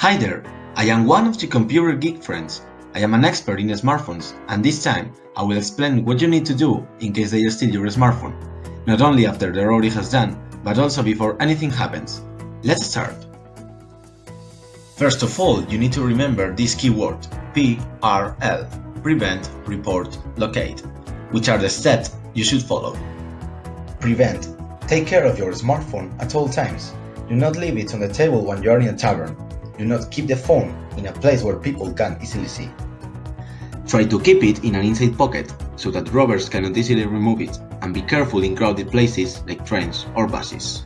Hi there, I am one of your computer geek friends. I am an expert in smartphones and this time I will explain what you need to do in case they steal your smartphone. Not only after the robbery has done, but also before anything happens. Let's start. First of all, you need to remember this keyword PRL Prevent, Report, Locate, which are the steps you should follow. Prevent. Take care of your smartphone at all times. Do not leave it on the table when you are in a tavern. Do not keep the phone in a place where people can easily see. Try to keep it in an inside pocket so that robbers cannot easily remove it and be careful in crowded places like trains or buses.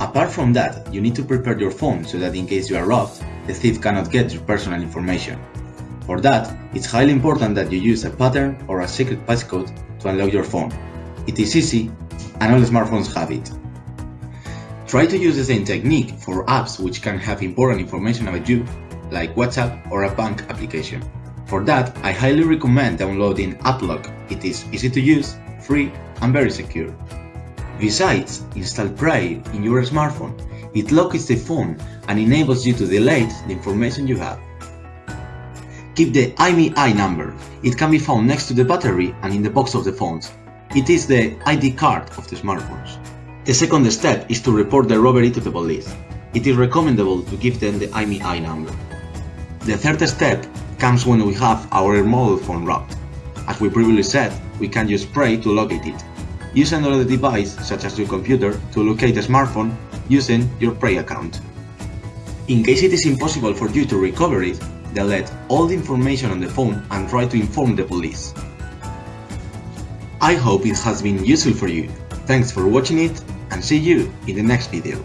Apart from that, you need to prepare your phone so that in case you are robbed, the thief cannot get your personal information. For that, it's highly important that you use a pattern or a secret passcode to unlock your phone. It is easy and all smartphones have it. Try to use the same technique for apps which can have important information about you, like WhatsApp or a bank application. For that, I highly recommend downloading AppLock. It is easy to use, free and very secure. Besides, install Prey in your smartphone. It locks the phone and enables you to delete the information you have. Keep the IMEI number. It can be found next to the battery and in the box of the phones. It is the ID card of the smartphones. The second step is to report the robbery to the police. It is recommendable to give them the IMEI number. The third step comes when we have our mobile phone robbed. As we previously said, we can use Prey to locate it. Use another device, such as your computer, to locate a smartphone using your Prey account. In case it is impossible for you to recover it, delete all the information on the phone and try to inform the police. I hope it has been useful for you. Thanks for watching it and see you in the next video.